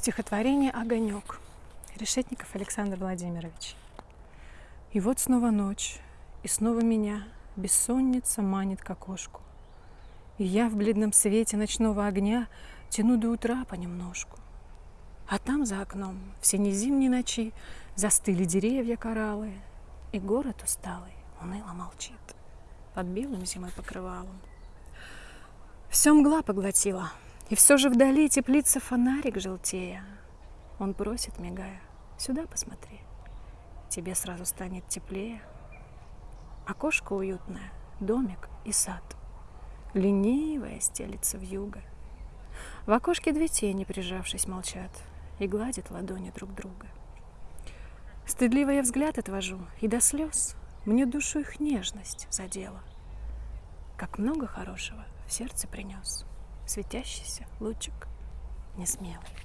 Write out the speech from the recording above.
Стихотворение «Огонек». Решетников Александр Владимирович. И вот снова ночь, и снова меня бессонница манит к окошку. И я в бледном свете ночного огня тяну до утра понемножку. А там за окном в синей зимней ночи застыли деревья кораллы, и город усталый уныло молчит под белым зимой покрывалом. Все мгла поглотила, и все же вдали теплится фонарик желтея. Он просит, мигая, сюда посмотри, тебе сразу станет теплее. Окошко уютное, домик и сад. Ленивая стелится в юго. В окошке две тени, прижавшись, молчат и гладят ладони друг друга. Стыдливо я взгляд отвожу, и до слез мне душу их нежность задела. Как много хорошего в сердце принес светящийся лучик несмелый.